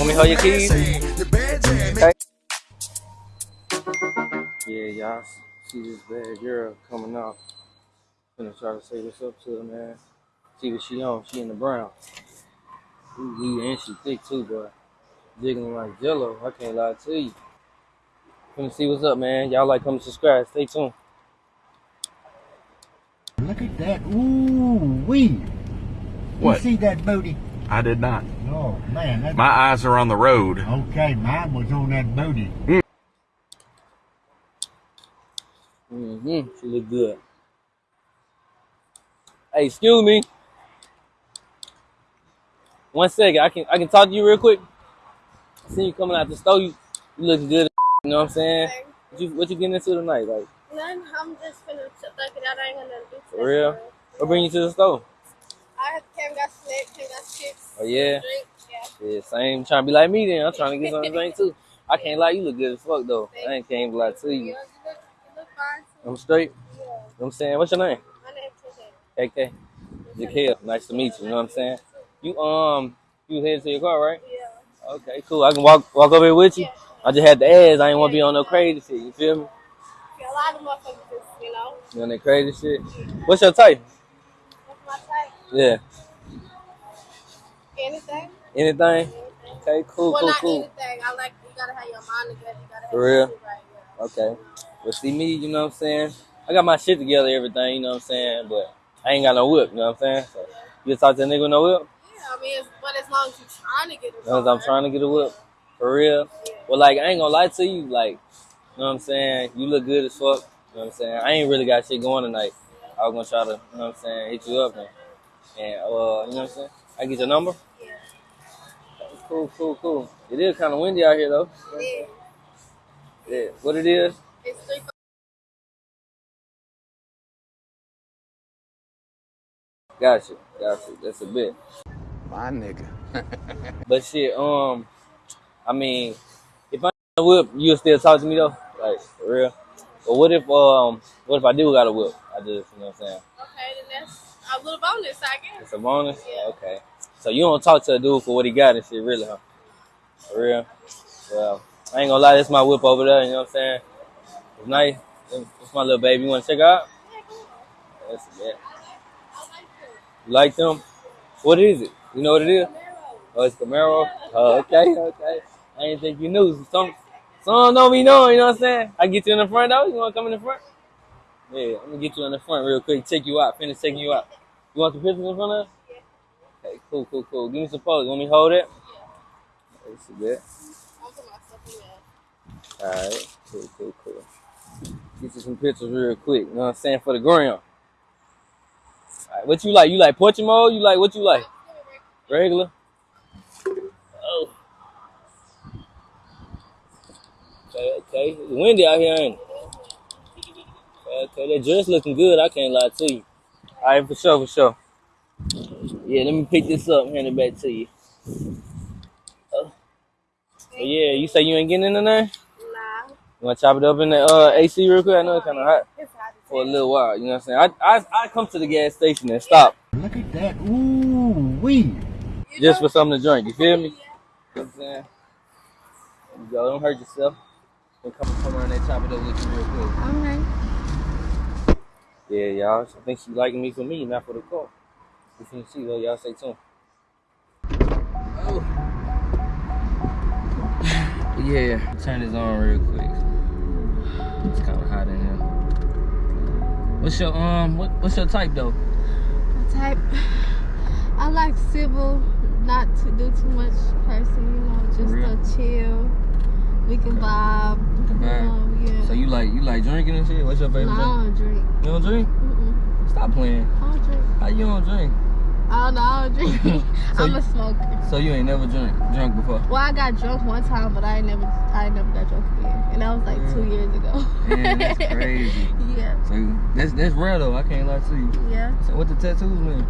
Want me hold your keys? Okay. Yeah, y'all see this bad girl coming out. Gonna try to say what's up to her, man. See what she on. She in the brown. Ooh, and she thick too, but jiggling like jello. I can't lie to you. Gonna see what's up, man. Y'all like, come subscribe. Stay tuned. Look at that. Ooh, wee. What? You see that booty? I did not. Oh, man. That, My eyes are on the road. okay, mine was on that booty. Mm-hmm. She look good. Hey, excuse me. One second. I can I can talk to you real quick. I see you coming out the store. You, you look good. You know what I'm saying? What you, what you getting into tonight? Like, None. I'm just finna check it out. I ain't gonna do For real? what bring you to the store? I came got snacks, came got chips. Oh, yeah? Yeah. Yeah, same. Trying to be like me then. I'm trying to get something to drink too. I can't lie. You look good as fuck though. I ain't can't lie to you. you look, you look. I'm straight. Yeah. You know what I'm saying? What's your name? My name's KK. KK. Jaquel. Nice to meet you. You know what I'm saying? You um you headed to your car, right? Yeah. Okay, cool. I can walk walk over here with you. Yeah. I just had the ask. I ain't want to be on no crazy shit. You feel me? Yeah, a lot of motherfuckers you know, You on that crazy shit? What's your type? what's my type? Yeah. Anything? Anything? Okay, cool, well, cool, not cool. anything. I like, you gotta have your mind together. You gotta have For real? right. Yeah. Okay. Well, see me, you know what I'm saying? I got my shit together, everything, you know what I'm saying? But I ain't got no whip, you know what I'm saying? So you talk to a nigga with no whip? Yeah, I mean, but as long as you're trying to get it As long as I'm trying to get a whip. For real. Well, like, I ain't gonna lie to you, like, you know what I'm saying? You look good as fuck. You know what I'm saying? I ain't really got shit going tonight. I was gonna try to, you know what I'm saying, hit you up and, and uh, you know what I'm saying? I get your number? Yeah. Cool, cool, cool. It is kind of windy out here, though. Yeah. Yeah. What it is? It's three. Gotcha, gotcha. That's a bit. My nigga. But shit, um, I mean, if I ain't got a whip, you'll still talk to me though, like for real. But what if um, what if I do got a whip? I just, you know what I'm saying? Okay, then that's a little bonus, I guess. It's a bonus. Yeah. Okay. So you don't talk to a dude for what he got and shit, really, huh? For real. Well, I ain't gonna lie, that's my whip over there. You know what I'm saying? It's nice. It's my little baby. You wanna check out? That's it. You like them? What is it? You know what it is? Oh, it's Camaro. Oh, okay, okay. I didn't think you knew. Some, some don't be knowing. You know what I'm saying? I get you in the front though. You want to come in the front? Yeah, I'm gonna get you in the front real quick. Take you out. Finish taking you out. You want some pictures in front of us? Okay, cool, cool, cool. Give me some pose. Want me to hold it? Yeah. That's a bit. I'll put myself in there. All right, cool, cool, cool. Get you some pictures real quick. You know what I'm saying for the gram. All right, what you like? You like portrait mode? You like what you like? Regular. Oh. Okay, okay. It's windy out here, ain't it? Okay, okay. That dress looking good. I can't lie to you. All right, for sure, for sure. Yeah, let me pick this up and hand it back to you. Oh. But yeah, you say you ain't getting in there? Nah. You want to chop it up in the uh, AC real quick? I know it's kind of hot It's hot for a little while. You know what I'm saying? I, I, I come to the gas station and stop Look at that. Ooh, wee. You just for something to drink. You feel me? You know what I'm saying? There you go. Don't hurt yourself. Then come, come around and chop it up with you real quick. Alright. Yeah, y'all. I think she liking me for me, not for the car. We finna see though. Y'all stay tuned. Oh. Yeah. Turn this on real quick. It's kind of hot in here. What's your um? What, what's your type though? My type. I like civil, not to do too much person, you know, just real? to chill. We can vibe. can vibe. Um, yeah. So you like you like drinking and shit? What's your no, favorite I drink? don't drink. You don't drink? Mm-mm. Stop playing. I don't drink. How you don't drink? I don't know. I don't drink. So I'm a smoker. So you ain't never drink drunk before? Well, I got drunk one time, but I ain't never, I ain't never got drunk again, and that was like two years ago. Man, that's crazy. yeah, So that's that's rare though. I can't lie to you. yeah. So what the tattoos mean?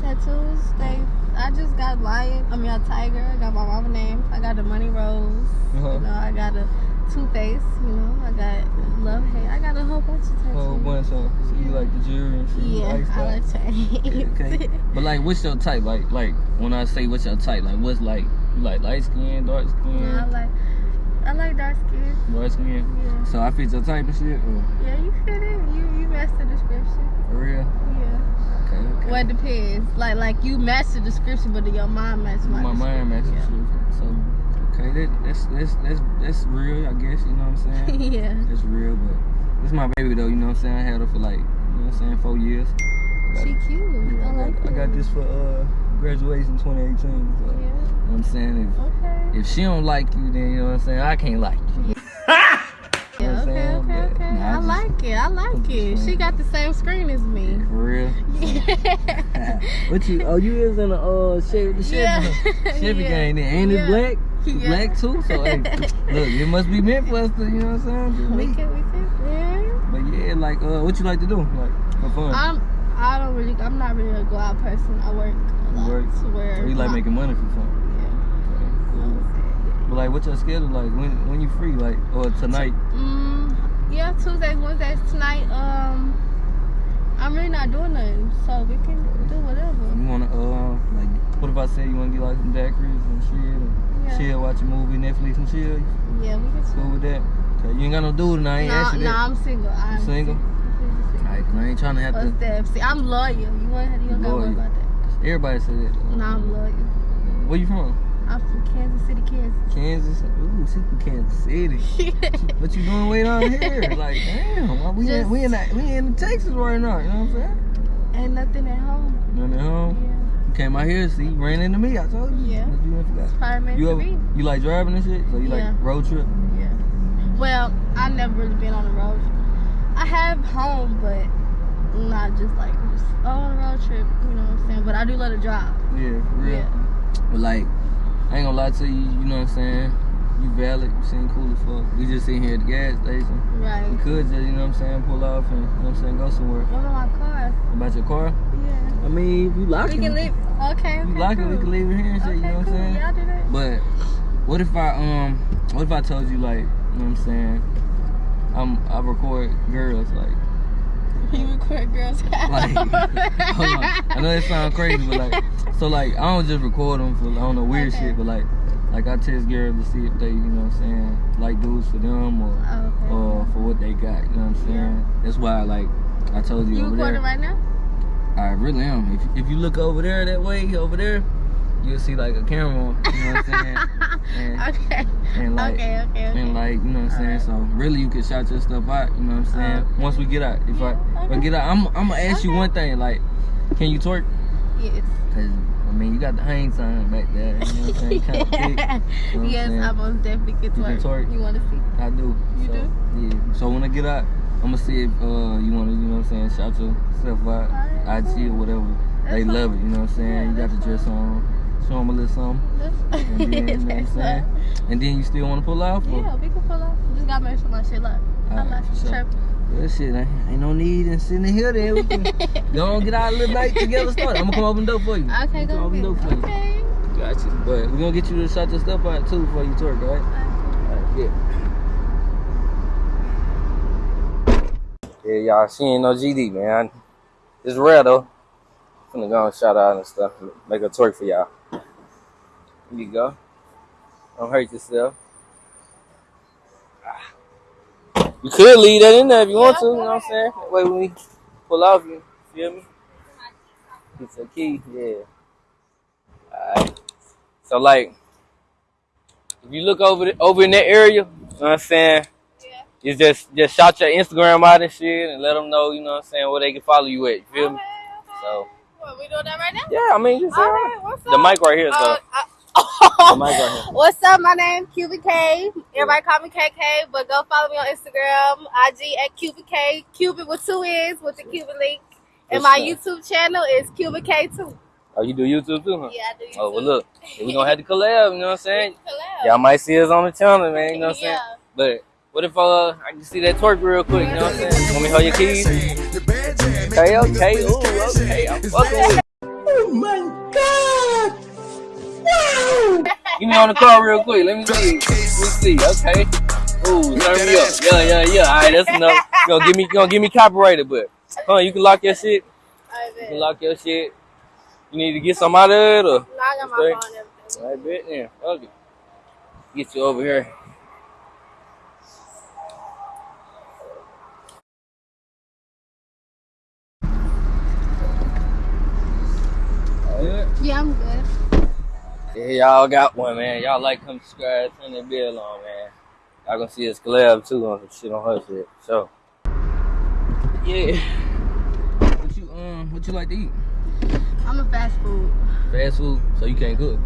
Tattoos, they. I just got lion. I mean, a tiger. I got my mama name. I got the money rose. Uh-huh. You know, I got a two face. You know, I got love hate. I got a whole bunch of tattoos. Whole bunch of. So you like the jewelry and shit? Yeah, like I like. Yeah, okay. But like, what's your type? Like, like when I say what's your type, like what's like You like light skin, dark skin, Yeah, I like I like dark skin. dark skin. Yeah. So I fit your type and shit. Or Yeah, you fit it. You you match the description. for real? Yeah. Okay, okay. Well, it depends. Like like you match the description, but your mind match my. my mind matches description. shit. So okay, that, that's that's that's that's real. I guess you know what I'm saying. Yeah. yeah. That's real, but this is my baby though. You know what I'm saying. I had her for like you know what I'm saying four years. I got, She cute. yeah, I I, like got, I got this for uh graduation 2018. So, Yeah. you know what I'm saying if Okay. if she don't like you, then you know what I'm saying. I can't like you. Yeah, know okay, saying? okay, But, okay. nah, I I just- like it. I like it. She got the same screen as me. For real. Yeah. what you? Oh, you is in the uh Chevy, the Chevy, Yeah. Chevy Yeah. gang. Then ain't Yeah. it black? Yeah. Black too. So hey, look, it must be meant for us to. You know what I'm saying? We can, we can, yeah. But yeah, like uh, what you like to do? Like for fun? I'm, I don't really, I'm not really a go out person. I work a lot work? to where. Or you like making money for fun? Yeah. Okay, cool. But like, what's your schedule like? When when you free? Like or tonight? Mm, yeah, Tuesdays, Wednesdays, tonight. Um, I'm really not doing nothing, so we can do whatever. You wanna uh like? What if I say you wanna get like some daiquiris and shit and Yeah. chill, watch a movie, Netflix and chill? Yeah, we can. cool with that? Okay, you ain't got no dude and I ain't No, that. I'm single. I'm single? Alright, 'cause I ain't trying to have What's to. that? See, I'm loyal. You want? You don't gotta worry about that. Everybody say that. No, I'm loyal. Where you from? I'm from Kansas City, Kansas. Kansas. Ooh, she from Kansas City. What you doing way down here? Like, damn, we in, we in we in Texas right now. You know what I'm saying? Ain't nothing at home. Nothing at home. Yeah. You came out here, see, you ran into me. I told you. Yeah. You ain't forgot? Probably meant You ever, you like driving and shit? So you Yeah. like road trip? Yeah. Well, I never really been on the road. I have home, but not just like just oh, on a road trip. You know what I'm saying? But I do love to drive. Yeah, for real. Yeah. But like, I ain't gonna lie to you. You know what I'm saying? You valid. You seem cool as fuck. We just sitting here at the gas station. Right we could just, you know what I'm saying, pull off and, you know what I'm saying, go somewhere. What about my car? About your car? Yeah. I mean, you lock We it, can leave. Okay. okay you lock cool. it, we can leave it here and shit. Okay, you know what cool. I'm saying? Yeah, do that. But what if I um what if I told you like you know what I'm saying I'm I record girls like You record girls. like hold on I know that sounds crazy but like so like I don't just record them for I don't know weird Okay. shit but like like I test girls to see if they you know what I'm saying like dudes for them or Okay. or for what they got you know what I'm saying that's why like I told you, you recording right now? I really am if if you look over there that way over there you'll see like a camera you know what I'm saying and, okay. and like okay. Okay. Okay. and like you know what I'm saying. Alright. So really, you can shout your stuff out. You know what I'm oh. saying. Okay. Once we get out, if I Yeah, if I okay. get out, I'm I'm gonna ask you one thing. Like, can you twerk? yes. Cause I mean, you got the hang sign back there. You know what I'm saying? Kind of thick. You know I'm yes, saying? I most definitely can You can twerk. twerk? You want to see? I do. You so, do? Yeah. So when I get out, I'm gonna see if uh you wanna you know what I'm saying shout yourself out, IG or whatever. That's they love it. You know what I'm saying. You got the dress on. Show them a little something. That's And then, you know what I'm saying? And then you still wanna pull off? Or? Yeah, we can pull up. Just gotta make sure my shit Alright, like for sure. Well, shit, ain't, ain't no need in sitting here then. We can go on get our little night together started. I'm gonna come open the door for you. Okay, go open the door for ahead. you. Okay. Gotcha. But we're gonna get you to shut your stuff out too before you twerk, alright? Alright, yeah. Yeah, y'all, she ain't no GD, man. It's rare though. I'm gonna go shout out and stuff. Make a twerk for y'all. Here you go. Don't hurt yourself. You could leave that in there if you want to, you know what I'm saying? That way when we pull off, you feel me? It's a key, yeah. Alright. So like, if you look over the, over in that area, you know what I'm saying? You just just shout your Instagram out and shit and let them know, you know what I'm saying, where they can follow you at. You feel me? Okay, okay. So What, we doing that right now? yeah, I mean just All uh, right, the mic right here, so Uh, the mic right here. What's up? My name Cubic K. Everybody call me KK, but go follow me on Instagram, IG at Cubic K. Cubic with two N's with the Cubic link. And my. YouTube channel is Cubic K too. Oh, you do YouTube too, huh? Yeah, I do. YouTube. Oh well look, we gonna have to collab, you know what I'm saying? Y'all might see us on the channel, man, you know what I'm saying? Yeah. But what if uh I can see that twerk real quick, you know what I'm saying? Want me to hold your keys? Okay, okay, ooh, okay, I'm fucking with it. Get me on the car real quick. Let me see. Let me see. Okay. Ooh, turn me up. Yeah, yeah, yeah. All right, that's enough. You gonna give me, you gonna give me copyrighted, but huh? You can lock your shit. All right, You can lock your shit. You need to get some out of it, or No, I got my phone and everything. Right bit there. Okay. Get you over here. Good. Yeah, I'm good. Yeah, y'all got one, man. Y'all like, come subscribe, turn that bell on, man. Y'all gonna see us collab too on some shit on her shit. So, yeah. What you um, what you like to eat? I'm a fast food. Fast food, so you can't cook.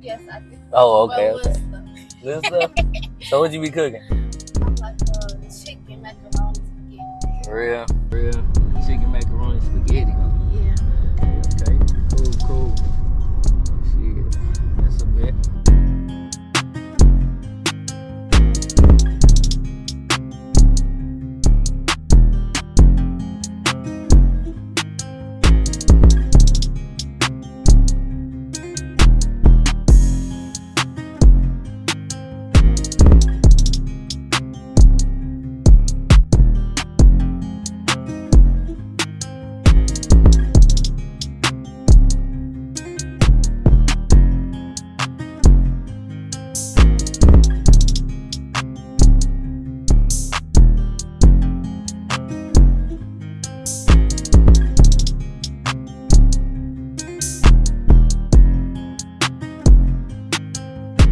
Yes, I do. Oh, okay, Well, okay. Little stuff. so what you be cooking? I'm like uh, chicken macaroni spaghetti. Real, real chicken macaroni spaghetti. Yeah. Okay, okay, cool, cool.